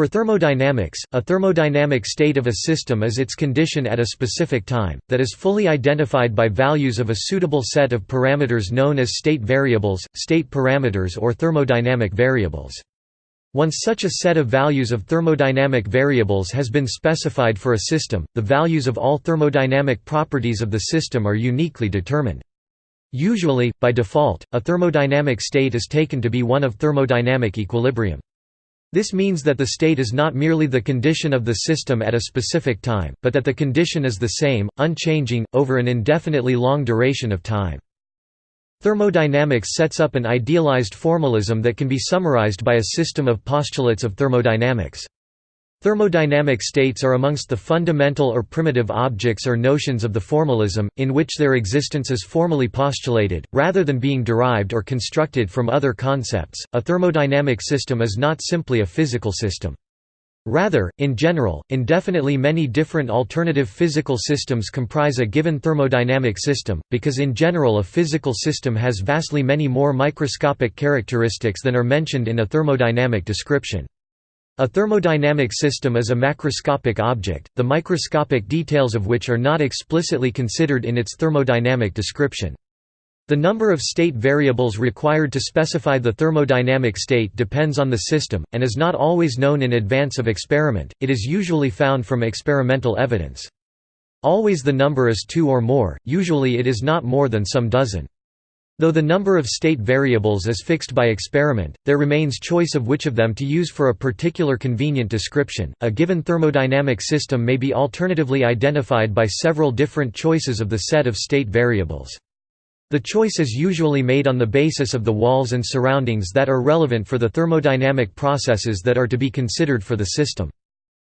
For thermodynamics, a thermodynamic state of a system is its condition at a specific time, that is fully identified by values of a suitable set of parameters known as state variables, state parameters or thermodynamic variables. Once such a set of values of thermodynamic variables has been specified for a system, the values of all thermodynamic properties of the system are uniquely determined. Usually, by default, a thermodynamic state is taken to be one of thermodynamic equilibrium. This means that the state is not merely the condition of the system at a specific time, but that the condition is the same, unchanging, over an indefinitely long duration of time. Thermodynamics sets up an idealized formalism that can be summarized by a system of postulates of thermodynamics. Thermodynamic states are amongst the fundamental or primitive objects or notions of the formalism, in which their existence is formally postulated, rather than being derived or constructed from other concepts. A thermodynamic system is not simply a physical system. Rather, in general, indefinitely many different alternative physical systems comprise a given thermodynamic system, because in general a physical system has vastly many more microscopic characteristics than are mentioned in a thermodynamic description. A thermodynamic system is a macroscopic object, the microscopic details of which are not explicitly considered in its thermodynamic description. The number of state variables required to specify the thermodynamic state depends on the system, and is not always known in advance of experiment, it is usually found from experimental evidence. Always the number is two or more, usually it is not more than some dozen. Though the number of state variables is fixed by experiment, there remains choice of which of them to use for a particular convenient description. A given thermodynamic system may be alternatively identified by several different choices of the set of state variables. The choice is usually made on the basis of the walls and surroundings that are relevant for the thermodynamic processes that are to be considered for the system.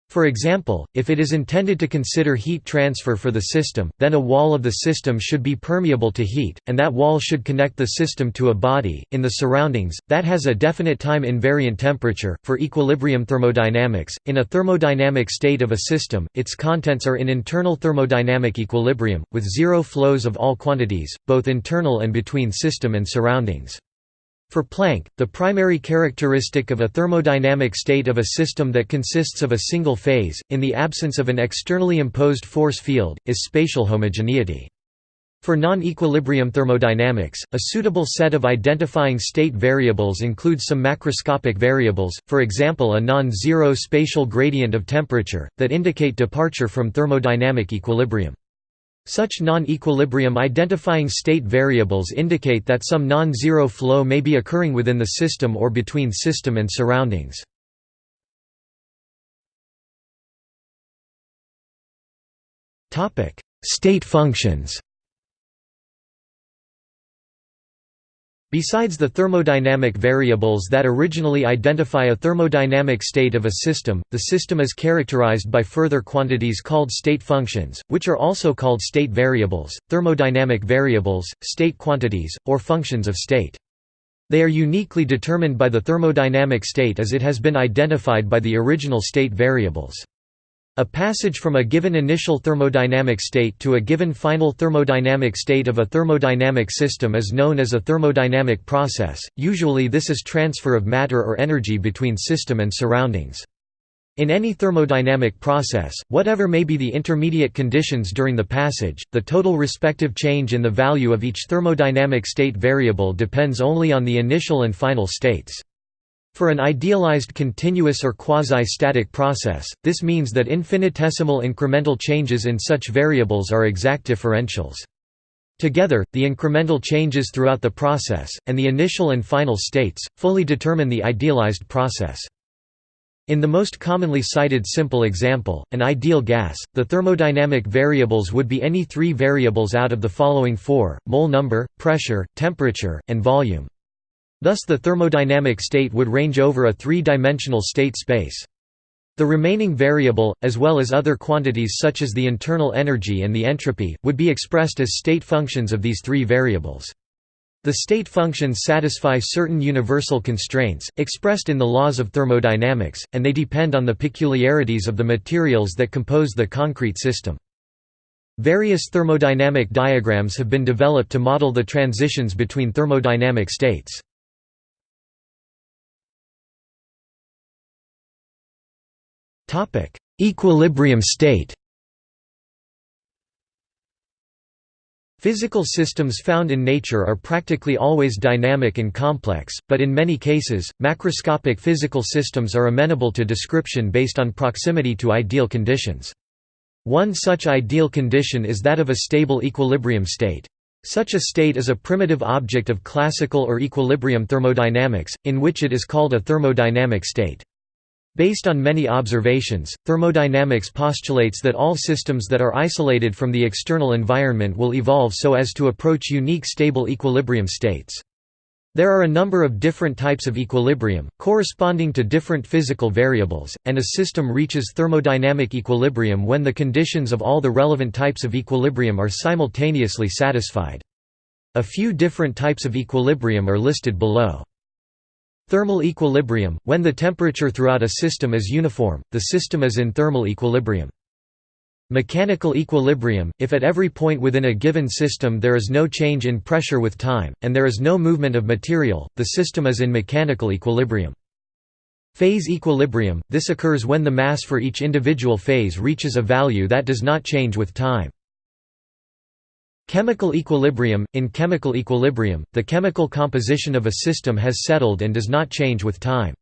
For example, if it is intended to consider heat transfer for the system, then a wall of the system should be permeable to heat, and that wall should connect the system to a body, in the surroundings, that has a definite time invariant temperature. For equilibrium thermodynamics, in a thermodynamic state of a system, its contents are in internal thermodynamic equilibrium, with zero flows of all quantities, both internal and between system and surroundings. For Planck, the primary characteristic of a thermodynamic state of a system that consists of a single phase, in the absence of an externally imposed force field, is spatial homogeneity. For non-equilibrium thermodynamics, a suitable set of identifying state variables includes some macroscopic variables, for example a non-zero spatial gradient of temperature, that indicate departure from thermodynamic equilibrium. Such non-equilibrium identifying state variables indicate that some non-zero flow may be occurring within the system or between system and surroundings. State functions Besides the thermodynamic variables that originally identify a thermodynamic state of a system, the system is characterized by further quantities called state functions, which are also called state variables, thermodynamic variables, state quantities, or functions of state. They are uniquely determined by the thermodynamic state as it has been identified by the original state variables. A passage from a given initial thermodynamic state to a given final thermodynamic state of a thermodynamic system is known as a thermodynamic process, usually this is transfer of matter or energy between system and surroundings. In any thermodynamic process, whatever may be the intermediate conditions during the passage, the total respective change in the value of each thermodynamic state variable depends only on the initial and final states. For an idealized continuous or quasi-static process, this means that infinitesimal incremental changes in such variables are exact differentials. Together, the incremental changes throughout the process, and the initial and final states, fully determine the idealized process. In the most commonly cited simple example, an ideal gas, the thermodynamic variables would be any three variables out of the following four, mole number, pressure, temperature, and volume. Thus the thermodynamic state would range over a three-dimensional state space. The remaining variable, as well as other quantities such as the internal energy and the entropy, would be expressed as state functions of these three variables. The state functions satisfy certain universal constraints, expressed in the laws of thermodynamics, and they depend on the peculiarities of the materials that compose the concrete system. Various thermodynamic diagrams have been developed to model the transitions between thermodynamic states. Equilibrium state Physical systems found in nature are practically always dynamic and complex, but in many cases, macroscopic physical systems are amenable to description based on proximity to ideal conditions. One such ideal condition is that of a stable equilibrium state. Such a state is a primitive object of classical or equilibrium thermodynamics, in which it is called a thermodynamic state. Based on many observations, thermodynamics postulates that all systems that are isolated from the external environment will evolve so as to approach unique stable equilibrium states. There are a number of different types of equilibrium, corresponding to different physical variables, and a system reaches thermodynamic equilibrium when the conditions of all the relevant types of equilibrium are simultaneously satisfied. A few different types of equilibrium are listed below. Thermal equilibrium – When the temperature throughout a system is uniform, the system is in thermal equilibrium. Mechanical equilibrium – If at every point within a given system there is no change in pressure with time, and there is no movement of material, the system is in mechanical equilibrium. Phase equilibrium – This occurs when the mass for each individual phase reaches a value that does not change with time. Chemical equilibrium – In chemical equilibrium, the chemical composition of a system has settled and does not change with time.